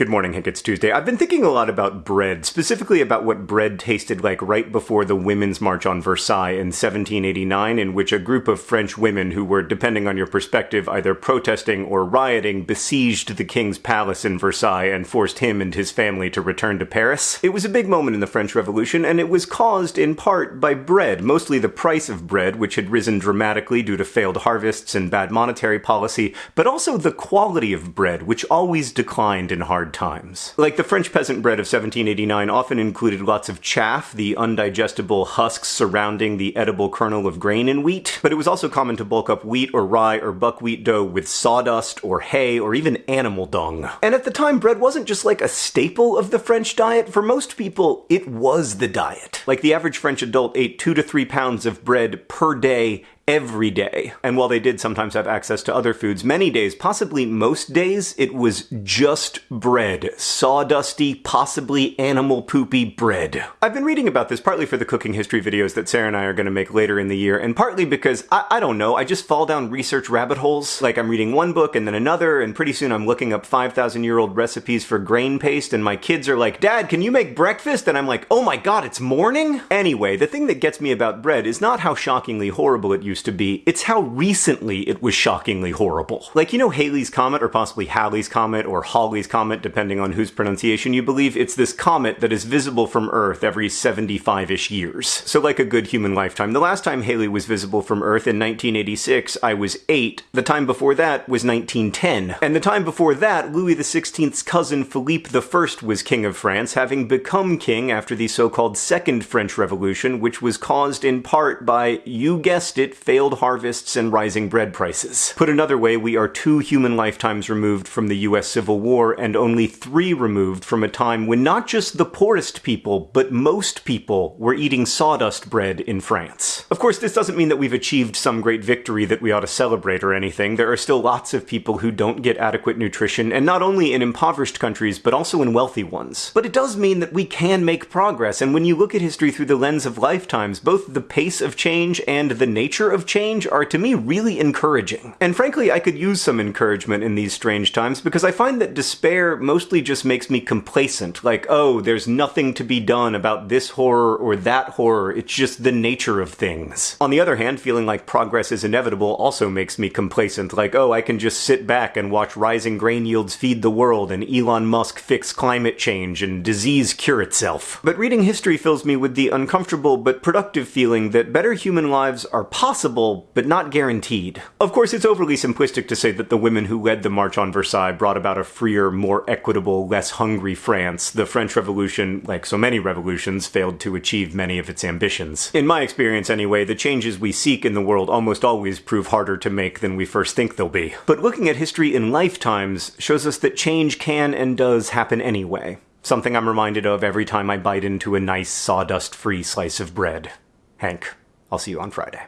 Good morning, Hank. It's Tuesday. I've been thinking a lot about bread, specifically about what bread tasted like right before the Women's March on Versailles in 1789, in which a group of French women who were, depending on your perspective, either protesting or rioting, besieged the king's palace in Versailles and forced him and his family to return to Paris. It was a big moment in the French Revolution, and it was caused in part by bread, mostly the price of bread, which had risen dramatically due to failed harvests and bad monetary policy, but also the quality of bread, which always declined in hard times. Like the French peasant bread of 1789 often included lots of chaff, the undigestible husks surrounding the edible kernel of grain in wheat, but it was also common to bulk up wheat or rye or buckwheat dough with sawdust or hay or even animal dung. And at the time, bread wasn't just like a staple of the French diet. For most people, it was the diet. Like the average French adult ate two to three pounds of bread per day every day. And while they did sometimes have access to other foods, many days, possibly most days, it was just bread. Sawdusty, possibly animal poopy bread. I've been reading about this partly for the cooking history videos that Sarah and I are going to make later in the year, and partly because, I, I don't know, I just fall down research rabbit holes. Like I'm reading one book and then another, and pretty soon I'm looking up 5,000 year old recipes for grain paste, and my kids are like, Dad, can you make breakfast? And I'm like, oh my god, it's morning? Anyway, the thing that gets me about bread is not how shockingly horrible it used to be, it's how recently it was shockingly horrible. Like, you know Halley's Comet, or possibly Halley's Comet, or Halley's Comet, depending on whose pronunciation you believe, it's this comet that is visible from Earth every 75-ish years. So like a good human lifetime. The last time Halley was visible from Earth in 1986, I was 8. The time before that was 1910. And the time before that, Louis XVI's cousin Philippe I was king of France, having become king after the so-called Second French Revolution, which was caused in part by, you guessed it, failed harvests and rising bread prices. Put another way, we are two human lifetimes removed from the US Civil War and only three removed from a time when not just the poorest people, but most people were eating sawdust bread in France. Of course, this doesn't mean that we've achieved some great victory that we ought to celebrate or anything. There are still lots of people who don't get adequate nutrition, and not only in impoverished countries, but also in wealthy ones. But it does mean that we can make progress, and when you look at history through the lens of lifetimes, both the pace of change and the nature of of change are to me really encouraging. And frankly, I could use some encouragement in these strange times because I find that despair mostly just makes me complacent. Like, oh, there's nothing to be done about this horror or that horror, it's just the nature of things. On the other hand, feeling like progress is inevitable also makes me complacent. Like, oh, I can just sit back and watch rising grain yields feed the world and Elon Musk fix climate change and disease cure itself. But reading history fills me with the uncomfortable but productive feeling that better human lives are possible possible, but not guaranteed. Of course, it's overly simplistic to say that the women who led the March on Versailles brought about a freer, more equitable, less hungry France. The French Revolution, like so many revolutions, failed to achieve many of its ambitions. In my experience, anyway, the changes we seek in the world almost always prove harder to make than we first think they'll be. But looking at history in lifetimes shows us that change can and does happen anyway. Something I'm reminded of every time I bite into a nice sawdust-free slice of bread. Hank, I'll see you on Friday.